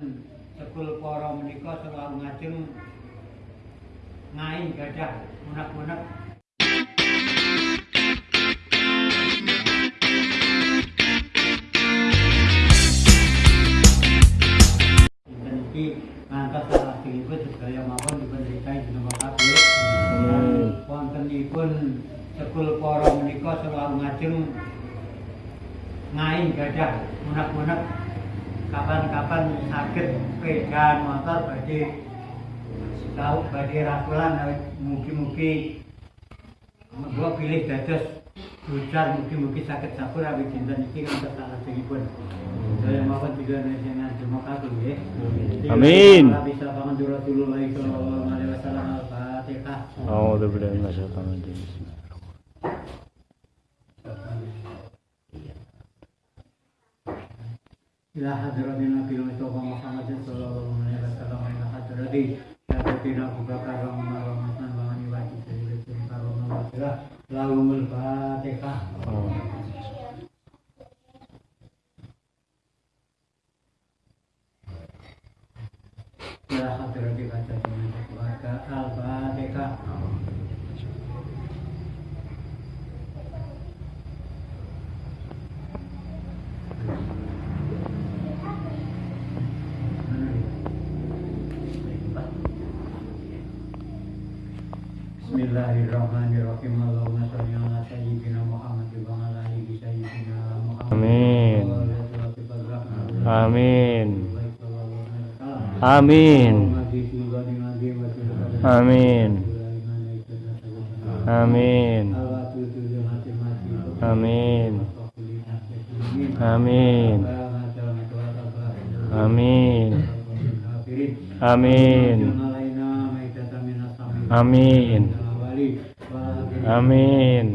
Sekul para menika selalu ngajeng ngai gadah Dinten iki ngantos salajengipun sedaya mawon dipun rikahi jenengan kabeh. Wontenipun sekul para menika selalu ngajeng ngai gadah unek-unek kapan-kapan sakit pedan motor badhe tahu badhe ratulan mugi-mugi Gua pilih dados ducar mugi-mugi sakit sabur awit dinten iki ngantos salajengipun. Saya mawon juga nasihat terima kasih ya. Amin. Bisa pangan Rasulullah sallallahu alaihi wasallam Al-Fatihah. A'udzu billahi minasyaitonir rajim. إلى حضرة النبي المصطفى محمد صلى الله عليه وسلم إلى حضرة سيدنا أبو بكر وعمر وعثمان وعلي وعلي سيدنا كرم الله لهم الفاتحة Bismillahirrahmanirrahim. Allahumma sholli ala sayyidina Muhammad wa ala ali sayyidina Muhammad. Amin. Amin. Amin. Amin. Amin. Amin. Amin. Amin. Amin. Amin. Amin.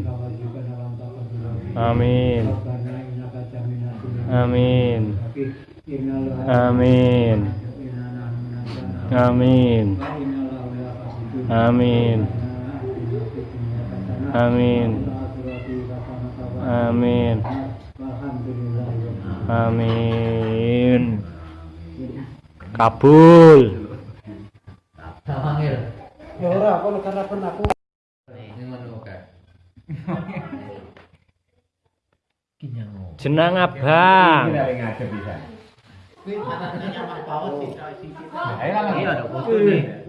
Amin. Amin. Amin. Amin. Amin. Amin. Amin. Amin. Kabul. Ya ora, apa lu karena pun Jenang abang.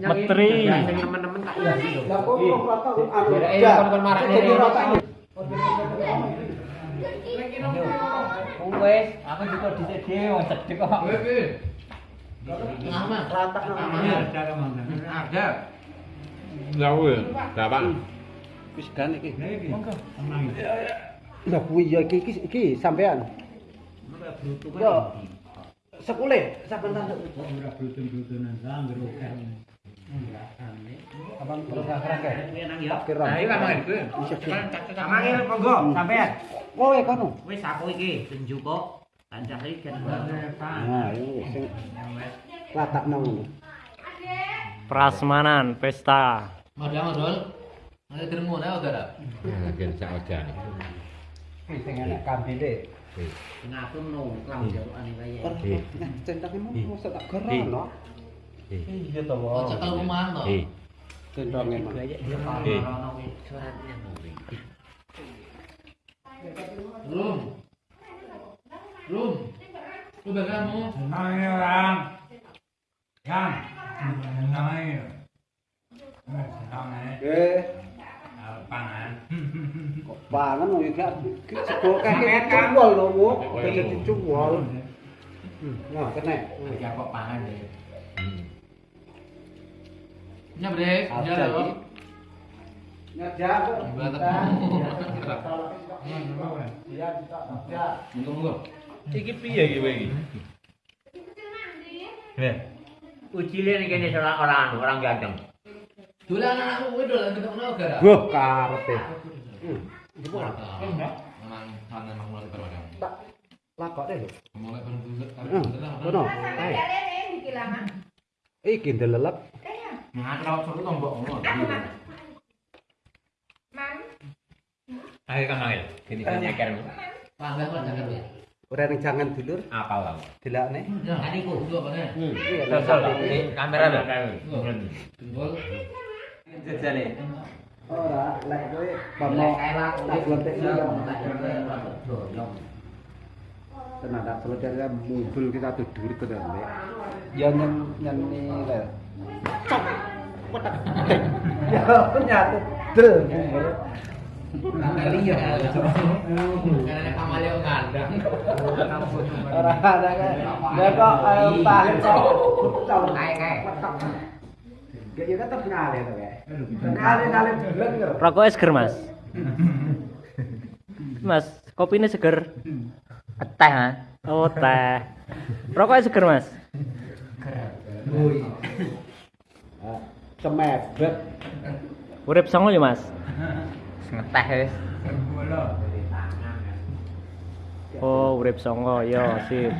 Metri. Aku juga di dhewe kok. Lama. Ada. Jauh. Wis gan iki. Monggo. Tenang. Lah kuwi ya iki iki, iki sampean. Yo. Sekule sampean. Kok ora brutun-brutunan sangger oke. Kapan terus akeh. Nah, iki kan kuwi. Amangil monggo sampean. Kowe kono. Wis aku iki tunjuk kok. Kancah iki kan. Nah, ini sing latak nang ngono. Prasmanan pesta. 들은 어더라. 아, 괜찮아, 괜찮아. 생각나 감비데. Ngapa mau kelam jauh aneh aja? Tentang ini mau sedap keran loh. Iya tahu. Oh, cakap rumah loh. Tentang ini aja. Iya tahu. Suratnya mau beli. Rum. Rum. Udah kan mau? Nanya ram. Ram. Nanya. Nanya bà nó ngồi cái cái có cái cái cái rồi nó muốn cái cái chung của luôn nhỏ cái này nhà có bà này nhà bề nhà được không nhà cha đó nhà ta nhà ta mình không ngờ cái cái pia gì vậy nè uchi lên cái này sao là orang orang giang Dolan anakku kuwi dolan ketokno gara. Wah, karepe. Hmm. Jebul apa? Tak lho. Mulai hmm. Iki ndelelep. Ayo kan ayo. Gini kan nyeker. Wah, kok jangan ya. Ora ning jangan dulur. Apa wae. Delakne. Kan iku kamera lho. Dulur lo. Ora, lek kowe tak tenan tak ya muncul kita tidur ke dalam ya nyen nyen ni le cok! Wetek ya nyatu. Del Kali ya. Karena pamaleo ngandang. ora ada kan ya kok tahan kayak. Ya. Ngale ngale blek yo. Rokoknya seger, Mas. Mas, kopinya seger. Teh mas. Oh, teh. Rokoknya seger, Mas. Ah, Cemebet. Urip songo ya, Mas. Ngeteh wis. Oh, urip songo. Yo, sip.